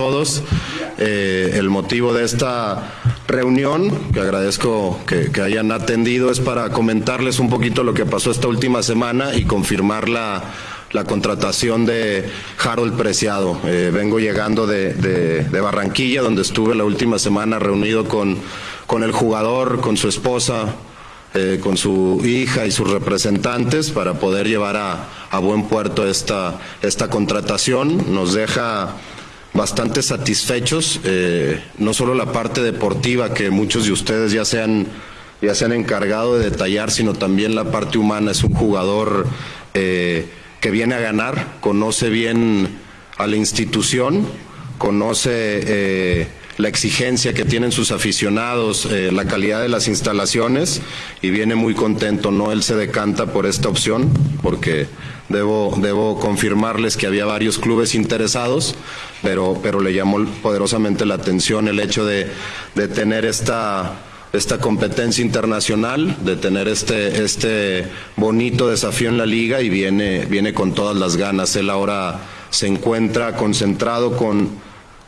todos. Eh, el motivo de esta reunión, que agradezco que, hayan atendido, es para comentarles un poquito lo que pasó esta última semana y confirmar la, contratación de Harold Preciado. Eh, vengo llegando de, Barranquilla, donde estuve la última semana reunido con, con el jugador, con su esposa, eh, con su hija y sus representantes para poder llevar a, a buen puerto esta, esta contratación. Nos deja bastante satisfechos, eh, no solo la parte deportiva que muchos de ustedes ya se han, ya encargado de detallar, sino también la parte humana. Es un jugador eh, que viene a ganar, conoce bien a la institución, conoce eh, la exigencia que tienen sus aficionados, la calidad de las instalaciones y viene muy contento, ¿no? Él se decanta por esta opción porque Debo, debo confirmarles que había varios clubes interesados, pero, pero le llamó poderosamente la atención el hecho de, de tener esta, esta competencia internacional, de tener este, este bonito desafío en la liga y viene, viene con todas las ganas. Él ahora se encuentra concentrado con,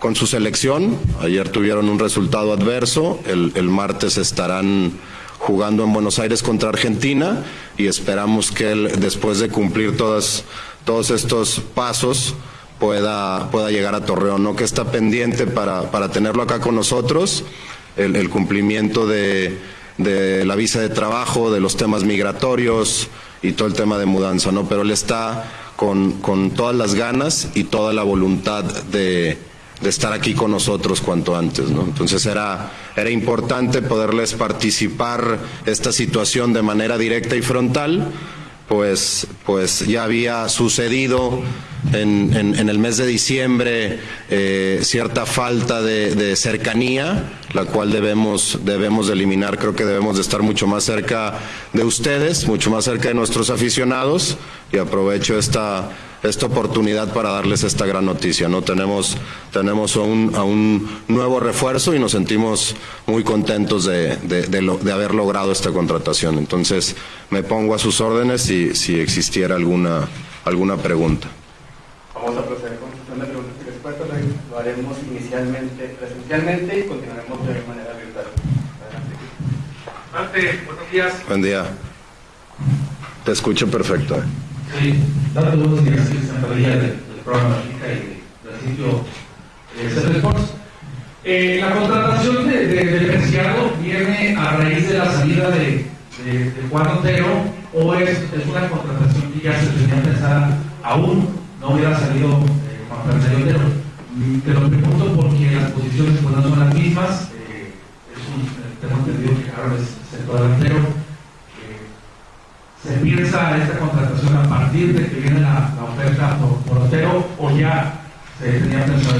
con su selección. Ayer tuvieron un resultado adverso, el, el martes estarán jugando en Buenos Aires contra Argentina y esperamos que él, después de cumplir todas, todos estos pasos, pueda, pueda llegar a Torreón, ¿no? que está pendiente para, para tenerlo acá con nosotros, el, cumplimiento de, de, la visa de trabajo, de los temas migratorios y todo el tema de mudanza, ¿no? pero él está con, con todas las ganas y toda la voluntad de de estar aquí con nosotros cuanto antes. ¿no? Entonces era, era importante poderles participar esta situación de manera directa y frontal, pues, pues ya había sucedido en, en, el mes de diciembre eh, cierta falta de, de, cercanía, la cual debemos, debemos de eliminar. Creo que debemos de estar mucho más cerca de ustedes, mucho más cerca de nuestros aficionados y aprovecho esta esta oportunidad para darles esta gran noticia. ¿no? Tenemos, tenemos a, un, nuevo refuerzo y nos sentimos muy contentos de, de, haber logrado esta contratación. Entonces, me pongo a sus órdenes si, si existiera alguna, alguna pregunta. Vamos a proceder con la preguntas y respuestas. Lo haremos inicialmente presencialmente y continuaremos de manera virtual. Adelante. buenos días. Buen día. Te escucho perfecto. Sí, datos buenos días, Santa María del, programa Chica y del sitio eh, Sports. Eh, la contratación de, de, del Preciado viene a raíz de la salida de, de, Juan Otero o es, es, una contratación que ya se tenía pensada aún no hubiera salido eh, Juan Fernando Otero. Te lo pregunto porque las posiciones pues, son las mismas. Eh, es un, tengo entendido que Carlos es centro delantero ¿Se piensa esta contratación a partir de que viene la, oferta por, Otero o ya se tenía pensado?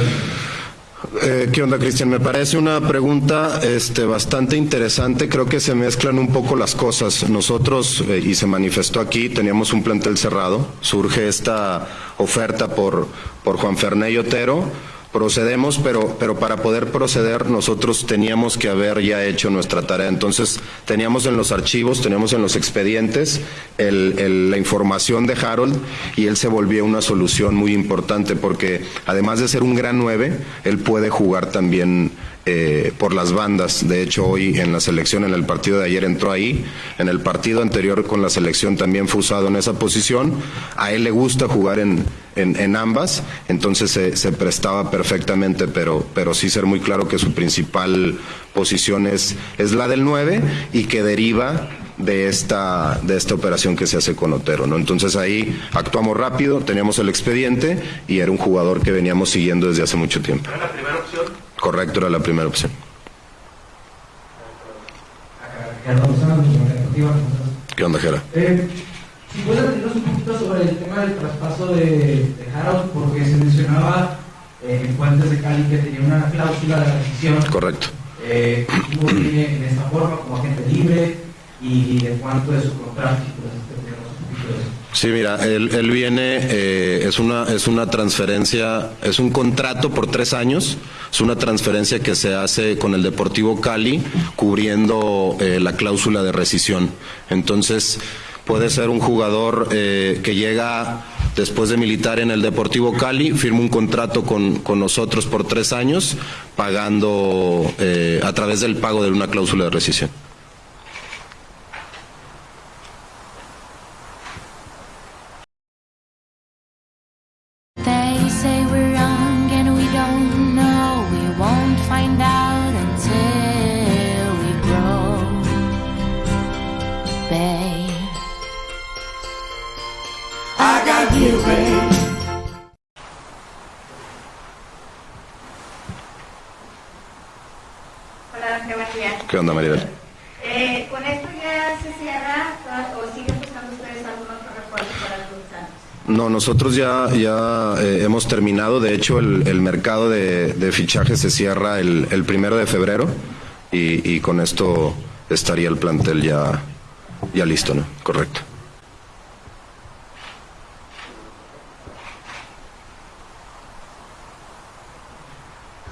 Eh, ¿Qué onda, Cristian? Me parece una pregunta este, bastante interesante. Creo que se mezclan un poco las cosas. Nosotros, eh, y se manifestó aquí, teníamos un plantel cerrado. Surge esta oferta por, por Juan Ferney Otero procedemos, pero, pero para poder proceder nosotros teníamos que haber ya hecho nuestra tarea. Entonces teníamos en los archivos, teníamos en los expedientes la información de Harold y él se volvió una solución muy importante porque además de ser un gran nueve, él puede jugar también eh, por las bandas. De hecho, hoy en la selección, en el partido de ayer entró ahí. En el partido anterior con la selección también fue usado en esa posición. A él le gusta jugar en, en, ambas, entonces se, prestaba perfectamente, pero, pero sí ser muy claro que su principal posición es, es la del 9 y que deriva de esta, de esta operación que se hace con Otero. ¿no? Entonces ahí actuamos rápido, teníamos el expediente y era un jugador que veníamos siguiendo desde hace mucho tiempo. ¿Era la primera opción? Correcto, era la primera opción. ¿Qué onda, Jera? Eh, si puedes decirnos un poquito sobre el tema del traspaso de, de Harold, porque se mencionaba eh, en Fuentes de Cali que tenía una cláusula de rescisión. Correcto. Eh, ¿Cómo viene en esta forma, como agente libre? ¿Y de cuánto es su contrato? Sí, mira, él, él viene, eh, es, una, es una transferencia, es un contrato por tres años, es una transferencia que se hace con el Deportivo Cali cubriendo eh, la cláusula de rescisión. Entonces, puede ser un jugador eh, que llega después de militar en el Deportivo Cali, firma un contrato con, con nosotros por tres años, pagando eh, a través del pago de una cláusula de rescisión. O siguen buscando ustedes para? No, nosotros ya, ya eh, hemos terminado. De hecho, el, el mercado de, de fichajes se cierra el, el primero de febrero y, y con esto estaría el plantel ya, ya listo, ¿no? Correcto.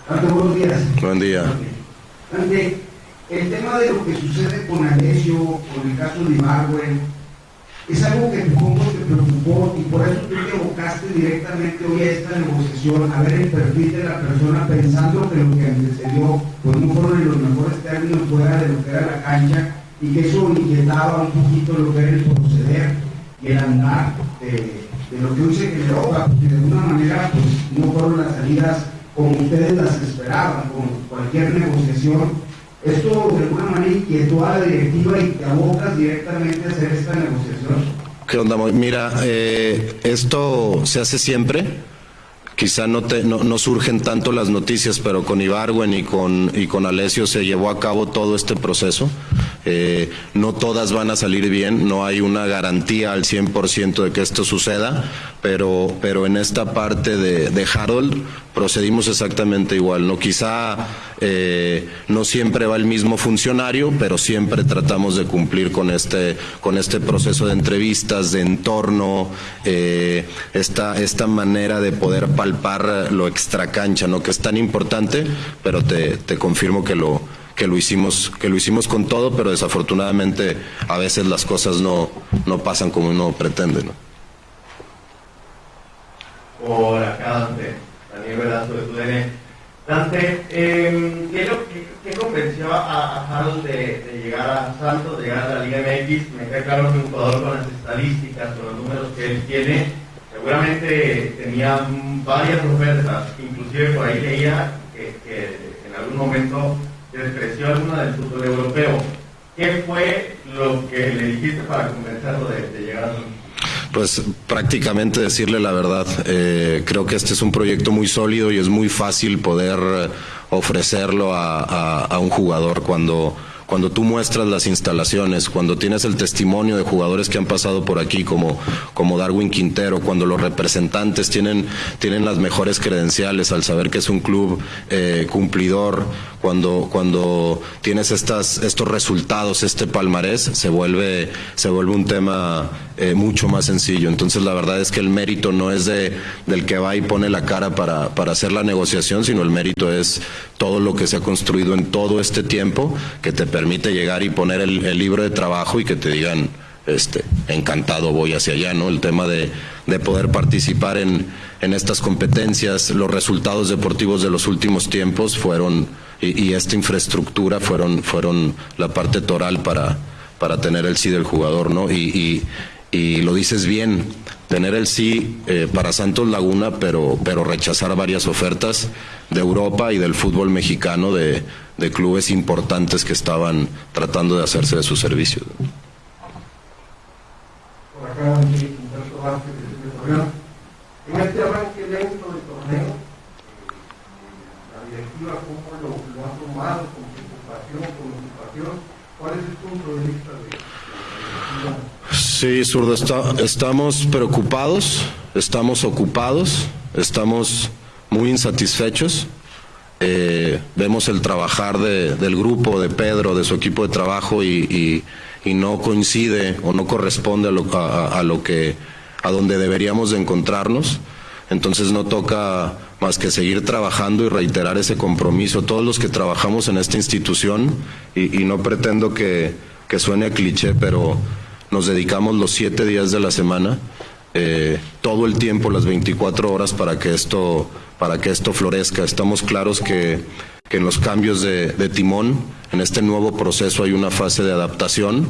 Buenos días. Buen día. Ante, el tema de lo que sucede con Alessio, con el caso de Ibargüen, es algo que supongo te preocupó y por eso tú te abocaste directamente hoy a esta negociación, a ver el perfil de la persona pensando que lo que antecedió pues no fueron en los mejores términos fuera de lo que era la cancha y que eso inquietaba un poquito lo que era el proceder y el andar de, de lo que hoy se generó, porque de alguna manera pues no fueron las salidas como ustedes las esperaban, con cualquier negociación. Esto de alguna manera inquietó a la directiva y te abocas directamente a hacer esta negociación. ¿Qué onda? Mira, eh, esto se hace siempre. Quizá no, te, no, no, surgen tanto las noticias, pero con Ibargüen y con, y con Alessio se llevó a cabo todo este proceso. No todas van a salir bien, no hay una garantía al 100% de que esto suceda, pero, pero en esta parte de, de Harold procedimos exactamente igual. No quizá eh, no siempre va el mismo funcionario, pero siempre tratamos de cumplir con este, con este proceso de entrevistas, de entorno, eh, esta, esta manera de poder palpar lo extracancha, ¿no? que es tan importante, pero te, te confirmo que lo, que lo hicimos que lo hicimos con todo pero desafortunadamente a veces las cosas no, no pasan como uno pretende ¿no? acá Dante Daniel Velasco de TUDN Dante eh, ¿qué, qué, qué, convenció a, a Harold de, de, llegar a Santos de llegar a la Liga MX? me queda claro que un jugador con las estadísticas con los números que él tiene seguramente tenía varias ofertas inclusive por ahí leía que, que en algún momento despreció alguna del fútbol europeo. ¿Qué fue lo que le dijiste para convencerlo de, de llegar a pues prácticamente decirle la verdad. Eh, creo que este es un proyecto muy sólido y es muy fácil poder ofrecerlo a, a, a un jugador cuando cuando tú muestras las instalaciones, cuando tienes el testimonio de jugadores que han pasado por aquí, como, como Darwin Quintero, cuando los representantes tienen, tienen las mejores credenciales al saber que es un club eh, cumplidor, cuando, cuando tienes estas, estos resultados, este palmarés, se vuelve, se vuelve un tema eh, mucho más sencillo. Entonces la verdad es que el mérito no es de, del que va y pone la cara para, para hacer la negociación, sino el mérito es todo lo que se ha construido en todo este tiempo que te permite llegar y poner el, libro de trabajo y que te digan, este, encantado voy hacia allá, ¿no? El tema de, de poder participar en, en, estas competencias, los resultados deportivos de los últimos tiempos fueron, y, esta infraestructura fueron, fueron la parte toral para, para tener el sí del jugador, ¿no? Y, y lo dices bien, tener el sí eh, para Santos Laguna, pero, pero rechazar varias ofertas de Europa y del fútbol mexicano de, de clubes importantes que estaban tratando de hacerse de sus servicios. Por acá, Humberto Vázquez, de Torreón. En este arranque lento del torneo, la directiva, ¿cómo lo, lo ha tomado? ¿Con preocupación, con ocupación? ¿Cuál es el punto de vista de, de la directiva? Sí, zurdo, está, estamos preocupados, estamos ocupados, estamos muy insatisfechos. Eh, vemos el trabajar de, del grupo, de Pedro, de su equipo de trabajo y, y, no coincide o no corresponde a lo, a, lo, que a donde deberíamos de encontrarnos. Entonces no toca más que seguir trabajando y reiterar ese compromiso. Todos los que trabajamos en esta institución y, no pretendo que, que suene cliché, pero nos dedicamos los siete días de la semana eh, todo el tiempo, las 24 horas, para que esto, para que esto florezca. Estamos claros que, que en los cambios de, timón, en este nuevo proceso hay una fase de adaptación,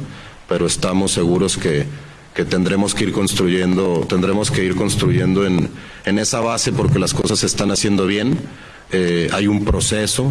pero estamos seguros que, que tendremos que ir construyendo, tendremos que ir construyendo en, en esa base porque las cosas se están haciendo bien. Eh, hay un proceso,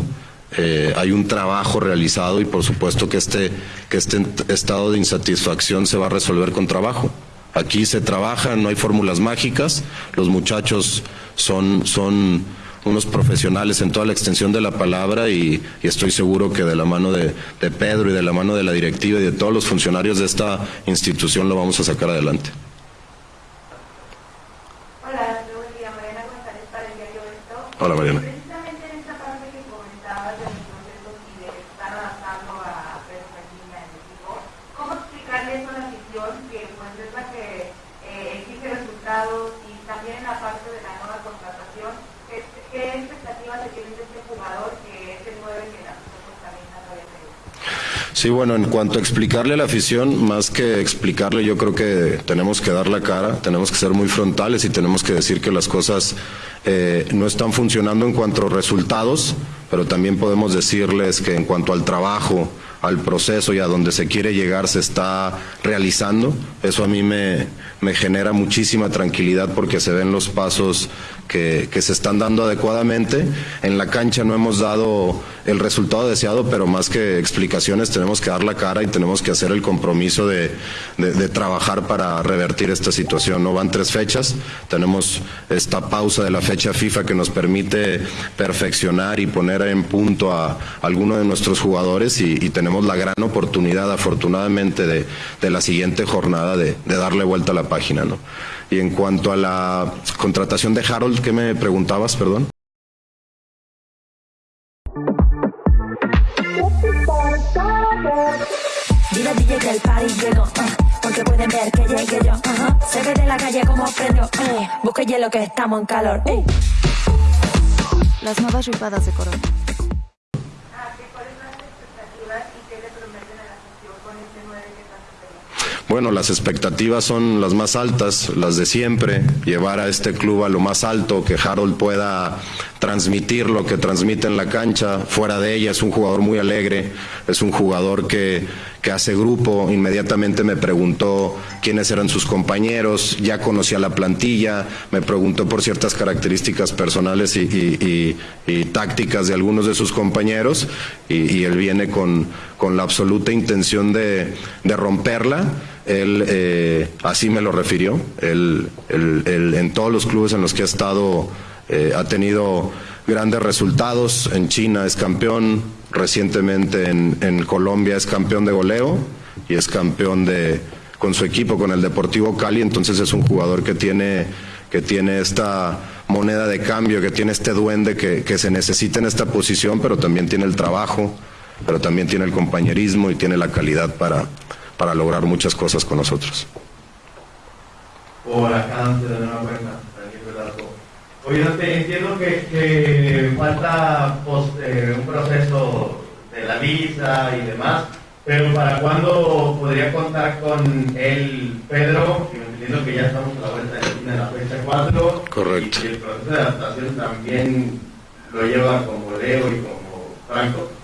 eh, hay un trabajo realizado y por supuesto que este, que este estado de insatisfacción se va a resolver con trabajo. Aquí se trabaja, no hay fórmulas mágicas, los muchachos son, son unos profesionales en toda la extensión de la palabra y, y estoy seguro que de la mano de, de, Pedro y de la mano de la directiva y de todos los funcionarios de esta institución lo vamos a sacar adelante. Hola, buen día, Mariana González para el diario Esto. Hola Mariana. Precisamente en esta parte que comentabas de los procesos y de estar adaptando a perspectiva en el equipo, ¿cómo explicarle eso a la afición que pues es la que eh, exige resultados y también en la parte de la nueva contratación? ¿Qué, qué expectativas se tienen de este jugador que es el 9 que la afición pues también no todavía Sí, bueno, en cuanto a explicarle la afición, más que explicarle, yo creo que tenemos que dar la cara, tenemos que ser muy frontales y tenemos que decir que las cosas eh, no están funcionando en cuanto a resultados, pero también podemos decirles que en cuanto al trabajo, al proceso y a donde se quiere llegar se está realizando. Eso a mí me, me genera muchísima tranquilidad porque se ven los pasos que, se están dando adecuadamente. En la cancha no hemos dado el resultado deseado, pero más que explicaciones tenemos que dar la cara y tenemos que hacer el compromiso de, de, trabajar para revertir esta situación. No van tres fechas, tenemos esta pausa de la fecha FIFA que nos permite perfeccionar y poner en punto a, a alguno de nuestros jugadores y, y tenemos la gran oportunidad, afortunadamente, de, de la siguiente jornada de, de, darle vuelta a la página. ¿no? Y en cuanto a la contratación de Harold, ¿qué me preguntabas, perdón? Dile DJ que el party llegó, uh, porque pueden ver que llegué yo. Uh -huh. Se ve de la calle como prendió. Uh, busque hielo que estamos en calor. Uh. Las nuevas ripadas de Corona. Bueno, las expectativas son las más altas, las de siempre, llevar a este club a lo más alto, que Harold pueda transmitir lo que transmite en la cancha, fuera de ella es un jugador muy alegre, es un jugador que, que hace grupo, inmediatamente me preguntó quiénes eran sus compañeros, ya conocía la plantilla, me preguntó por ciertas características personales y, tácticas de algunos de sus compañeros y, él viene con, con la absoluta intención de, de romperla. Él eh, así me lo refirió, él, él, él, en todos los clubes en los que ha estado eh, ha tenido grandes resultados, en China es campeón, recientemente en, Colombia es campeón de goleo y es campeón de, con su equipo, con el Deportivo Cali, entonces es un jugador que tiene, que tiene esta moneda de cambio, que tiene este duende que, que se necesita en esta posición, pero también tiene el trabajo, pero también tiene el compañerismo y tiene la calidad para, para lograr muchas cosas con nosotros. Oye, te entiendo que, que falta post, eh, un proceso de la visa y demás, pero ¿para cuándo podría contar con él, Pedro? Entiendo que ya estamos a la vuelta de la fecha 4. Correcto. Y el proceso de adaptación también lo lleva como Leo y como Franco.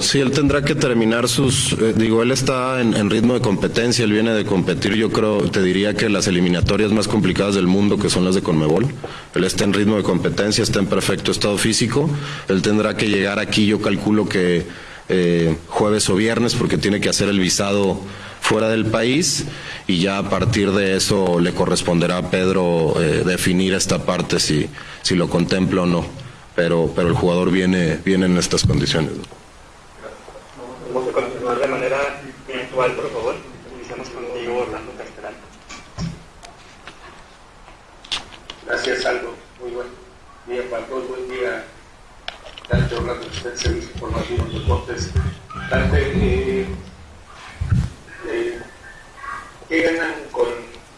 Sí, él tendrá que terminar sus, eh, digo, él está en, ritmo de competencia, él viene de competir, yo creo, te diría que las eliminatorias más complicadas del mundo, que son las de Conmebol, él está en ritmo de competencia, está en perfecto estado físico, él tendrá que llegar aquí, yo calculo que eh, jueves o viernes, porque tiene que hacer el visado fuera del país y ya a partir de eso le corresponderá a Pedro eh, definir esta parte si, si lo contempla o no pero, pero el jugador viene, viene en estas condiciones. Vamos a continuar de manera virtual, por favor. Iniciamos contigo, Orlando Castellano. Gracias, Aldo. Muy buen día para todos. Buen día, Dante Orlando, usted Servicio Informativo de Deportes. Dante, eh, eh, ¿qué ganan con,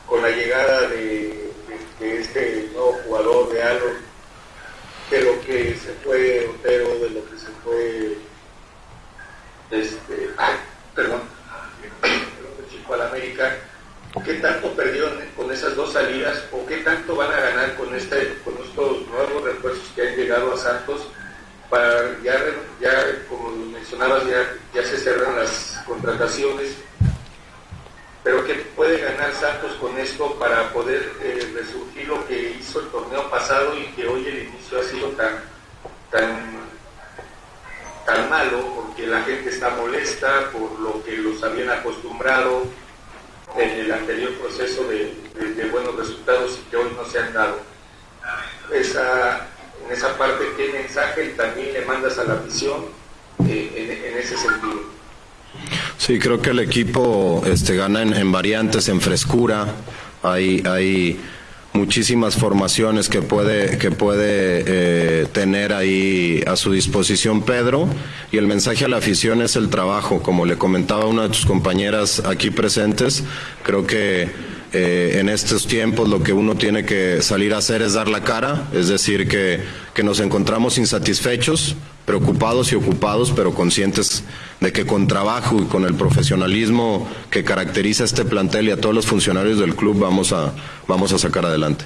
con la llegada de, de, de este nuevo jugador de Aldo? Que se fue Otero, de lo que se fue este, ay, perdón, Chico al América, ¿Qué tanto perdieron con esas dos salidas o qué tanto van a ganar con, este, con estos nuevos refuerzos que han llegado a Santos? Para, ya, ya como mencionabas, ya, ya se cerran las contrataciones, pero ¿qué puede ganar Santos con esto para poder eh, resurgir lo que hizo el torneo pasado y que hoy el inicio ha sido tan, tan, tan malo porque la gente está molesta por lo que los habían acostumbrado en el anterior proceso de, buenos resultados y que hoy no se han dado. Esa, en esa parte, ¿qué mensaje también le mandas a la afición eh, en, ese sentido? Sí, creo que el equipo este, gana en, variantes, en frescura. Hay, hay muchísimas formaciones que puede, que puede eh, tener ahí a su disposición Pedro. Y el mensaje a la afición es el trabajo, como le comentaba una de tus compañeras aquí presentes, creo que eh, en estos tiempos lo que uno tiene que salir a hacer es dar la cara, es decir, que, que nos encontramos insatisfechos, preocupados y ocupados, pero conscientes de que con trabajo y con el profesionalismo que caracteriza a este plantel y a todos los funcionarios del club vamos a, vamos a sacar adelante.